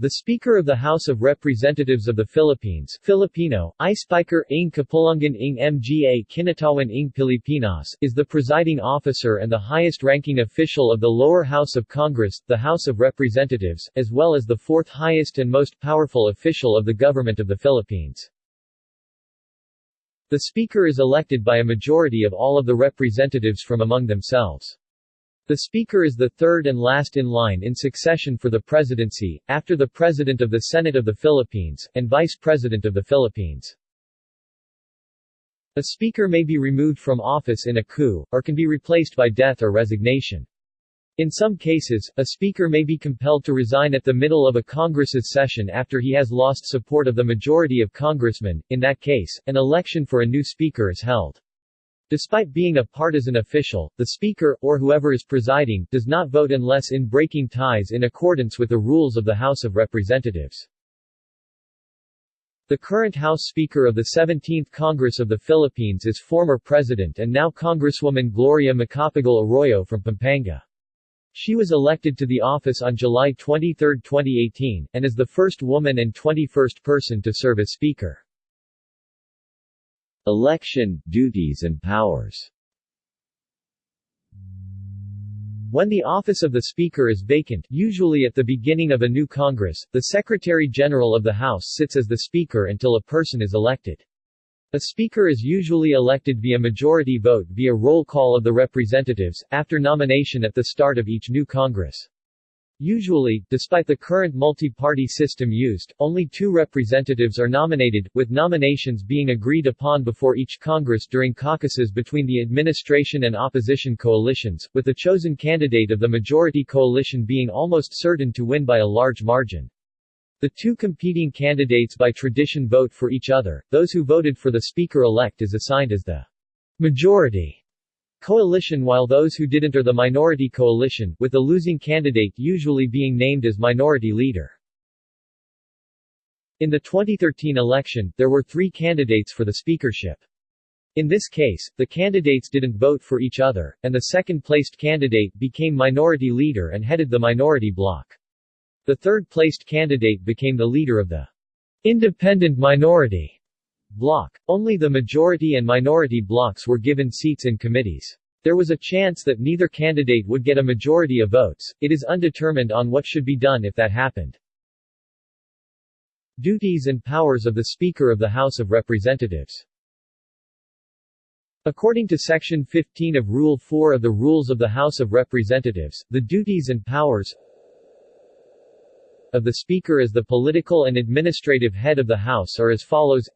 The Speaker of the House of Representatives of the Philippines Filipino, I ng Kapulungan ng Mga Kinatawan ng Pilipinas is the presiding officer and the highest-ranking official of the lower house of Congress, the House of Representatives, as well as the fourth highest and most powerful official of the government of the Philippines. The Speaker is elected by a majority of all of the representatives from among themselves. The Speaker is the third and last in line in succession for the presidency, after the President of the Senate of the Philippines, and Vice President of the Philippines. A Speaker may be removed from office in a coup, or can be replaced by death or resignation. In some cases, a Speaker may be compelled to resign at the middle of a Congress's session after he has lost support of the majority of congressmen, in that case, an election for a new Speaker is held. Despite being a partisan official, the Speaker, or whoever is presiding, does not vote unless in breaking ties in accordance with the rules of the House of Representatives. The current House Speaker of the 17th Congress of the Philippines is former President and now Congresswoman Gloria Macapagal Arroyo from Pampanga. She was elected to the office on July 23, 2018, and is the first woman and 21st person to serve as Speaker. Election, duties and powers When the office of the Speaker is vacant, usually at the beginning of a new Congress, the Secretary-General of the House sits as the Speaker until a person is elected. A Speaker is usually elected via majority vote via roll call of the representatives, after nomination at the start of each new Congress. Usually, despite the current multi-party system used, only two representatives are nominated, with nominations being agreed upon before each Congress during caucuses between the administration and opposition coalitions, with the chosen candidate of the majority coalition being almost certain to win by a large margin. The two competing candidates by tradition vote for each other, those who voted for the Speaker-elect is assigned as the majority coalition while those who didn't are the minority coalition, with the losing candidate usually being named as minority leader. In the 2013 election, there were three candidates for the speakership. In this case, the candidates didn't vote for each other, and the second-placed candidate became minority leader and headed the minority bloc. The third-placed candidate became the leader of the independent minority bloc. Only the majority and minority blocs were given seats in committees. There was a chance that neither candidate would get a majority of votes, it is undetermined on what should be done if that happened. Duties and powers of the Speaker of the House of Representatives According to Section 15 of Rule 4 of the Rules of the House of Representatives, the duties and powers of the Speaker as the political and administrative head of the House are as follows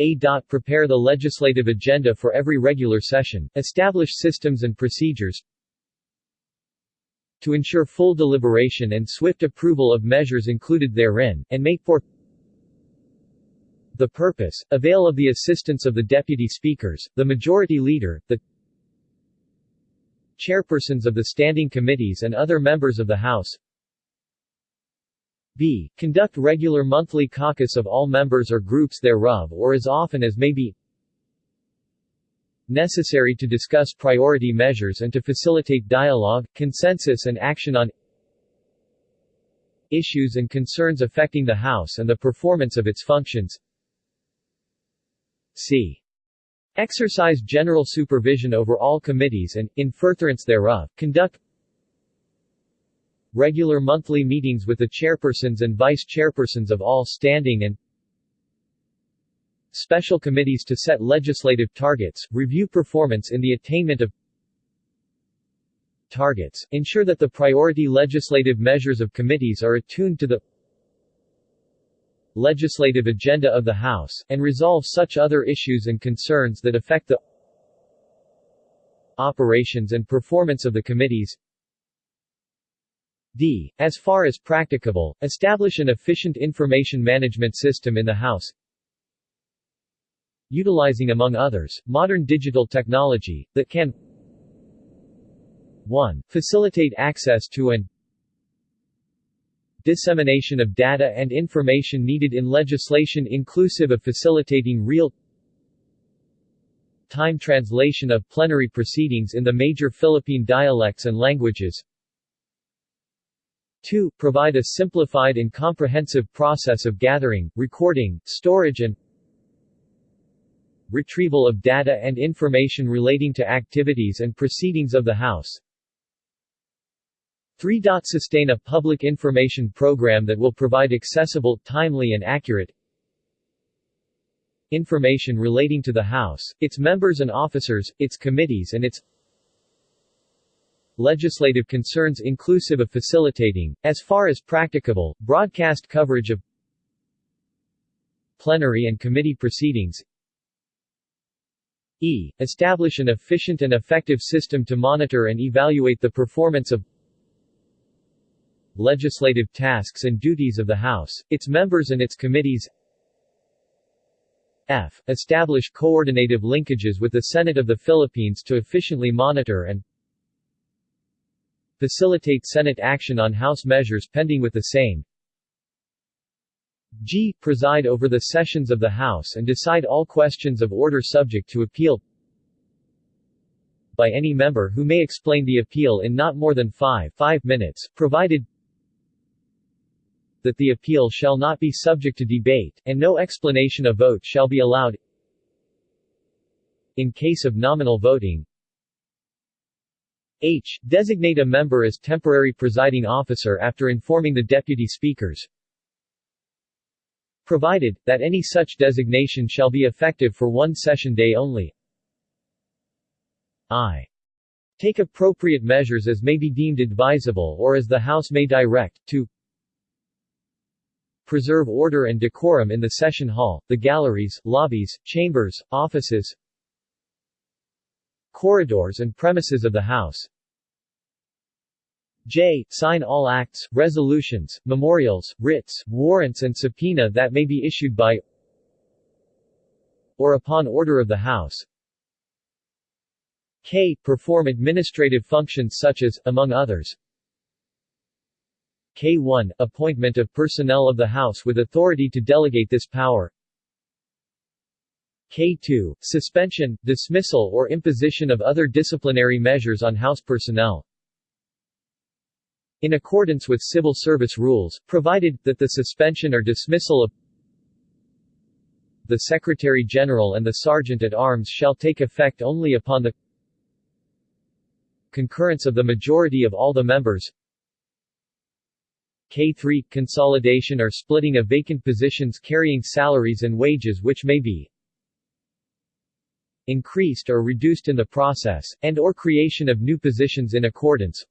a. Prepare the legislative agenda for every regular session, establish systems and procedures to ensure full deliberation and swift approval of measures included therein, and make for the purpose, avail of the assistance of the deputy speakers, the majority leader, the chairpersons of the standing committees and other members of the House, b. Conduct regular monthly caucus of all members or groups thereof or as often as may be necessary to discuss priority measures and to facilitate dialogue, consensus and action on issues and concerns affecting the House and the performance of its functions c. Exercise general supervision over all committees and, in furtherance thereof, conduct regular monthly meetings with the chairpersons and vice-chairpersons of all standing and special committees to set legislative targets, review performance in the attainment of targets, ensure that the priority legislative measures of committees are attuned to the legislative agenda of the House, and resolve such other issues and concerns that affect the operations and performance of the committees d. As far as practicable, establish an efficient information management system in the House utilizing among others, modern digital technology, that can 1. Facilitate access to and dissemination of data and information needed in legislation inclusive of facilitating real time translation of plenary proceedings in the major Philippine dialects and languages 2. Provide a simplified and comprehensive process of gathering, recording, storage and retrieval of data and information relating to activities and proceedings of the House. 3. Sustain a public information program that will provide accessible, timely and accurate information relating to the House, its members and officers, its committees and its legislative concerns inclusive of facilitating, as far as practicable, broadcast coverage of plenary and committee proceedings e. Establish an efficient and effective system to monitor and evaluate the performance of legislative tasks and duties of the House, its members and its committees f. Establish coordinative linkages with the Senate of the Philippines to efficiently monitor and facilitate Senate action on House measures pending with the same g. Preside over the sessions of the House and decide all questions of order subject to appeal by any member who may explain the appeal in not more than 5, 5 minutes, provided that the appeal shall not be subject to debate, and no explanation of vote shall be allowed in case of nominal voting. H. Designate a member as temporary presiding officer after informing the deputy speakers, provided, that any such designation shall be effective for one session day only. I. Take appropriate measures as may be deemed advisable or as the House may direct, to preserve order and decorum in the session hall, the galleries, lobbies, chambers, offices, corridors and premises of the House. J. Sign all acts, resolutions, memorials, writs, warrants and subpoena that may be issued by or upon order of the House. K. Perform administrative functions such as, among others, K1 – Appointment of personnel of the House with authority to delegate this power K2 – Suspension, dismissal or imposition of other disciplinary measures on House personnel. In accordance with civil service rules, provided, that the suspension or dismissal of the Secretary-General and the Sergeant-at-Arms shall take effect only upon the concurrence of the majority of all the members. K3 – Consolidation or splitting of vacant positions carrying salaries and wages which may be increased or reduced in the process, and or creation of new positions in accordance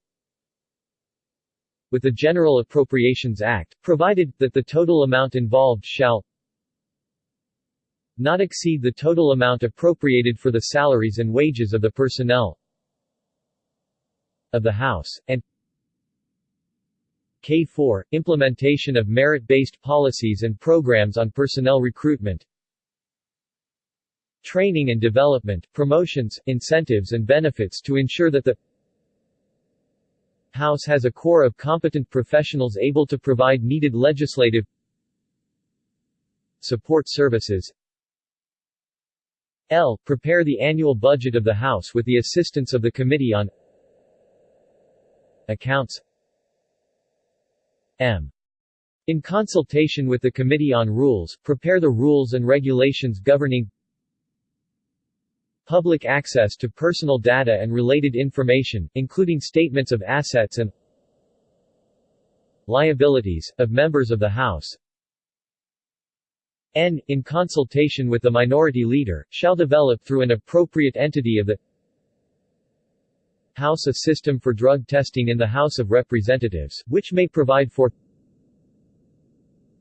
with the General Appropriations Act, provided, that the total amount involved shall not exceed the total amount appropriated for the salaries and wages of the personnel of the House, and K4 – Implementation of merit-based policies and programs on personnel recruitment Training and development, promotions, incentives and benefits to ensure that the House has a core of competent professionals able to provide needed legislative support services L. Prepare the annual budget of the House with the assistance of the Committee on Accounts M. In consultation with the Committee on Rules, prepare the rules and regulations governing public access to personal data and related information, including statements of assets and liabilities, of members of the House. N. In consultation with the minority leader, shall develop through an appropriate entity of the House a system for drug testing in the House of Representatives, which may provide for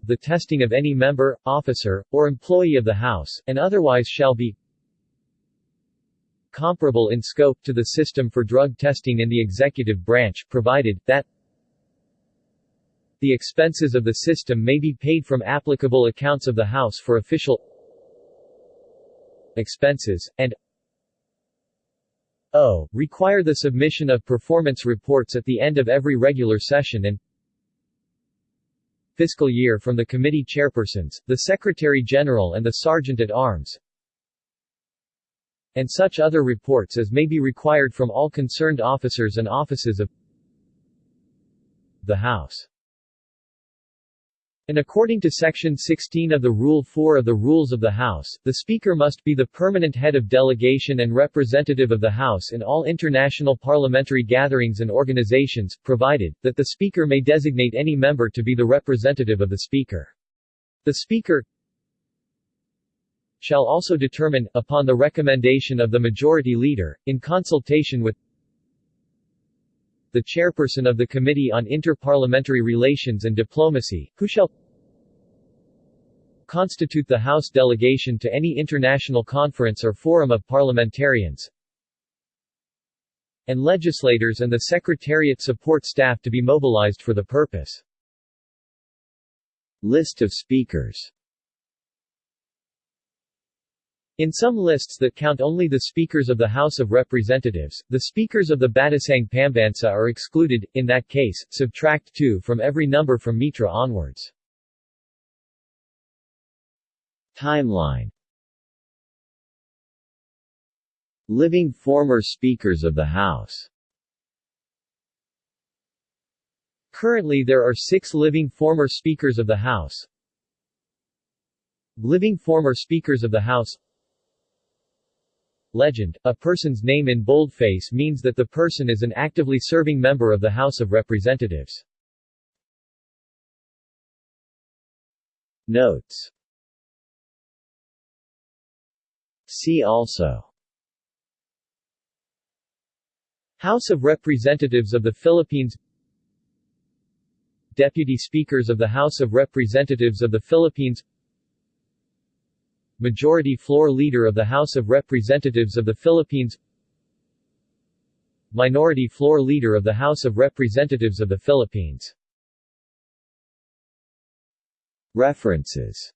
the testing of any member, officer, or employee of the House, and otherwise shall be comparable in scope to the system for drug testing in the executive branch, provided, that the expenses of the system may be paid from applicable accounts of the House for official expenses, and O. Require the submission of performance reports at the end of every regular session and fiscal year from the committee chairpersons, the Secretary-General and the Sergeant-at-Arms, and such other reports as may be required from all concerned officers and offices of the House. And according to Section 16 of the Rule 4 of the Rules of the House, the Speaker must be the permanent head of delegation and representative of the House in all international parliamentary gatherings and organizations, provided, that the Speaker may designate any member to be the representative of the Speaker. The Speaker shall also determine, upon the recommendation of the Majority Leader, in consultation with the chairperson of the Committee on Inter-Parliamentary Relations and Diplomacy, who shall constitute the House delegation to any international conference or forum of parliamentarians and legislators and the Secretariat support staff to be mobilized for the purpose. List of speakers in some lists that count only the speakers of the House of Representatives, the speakers of the Batasang Pambansa are excluded, in that case, subtract 2 from every number from Mitra onwards. Timeline Living former Speakers of the House Currently there are six living former Speakers of the House. Living former Speakers of the House Legend, a person's name in boldface means that the person is an actively serving member of the House of Representatives. Notes. See also. House of Representatives of the Philippines. Deputy Speakers of the House of Representatives of the Philippines Majority Floor Leader of the House of Representatives of the Philippines Minority Floor Leader of the House of Representatives of the Philippines. References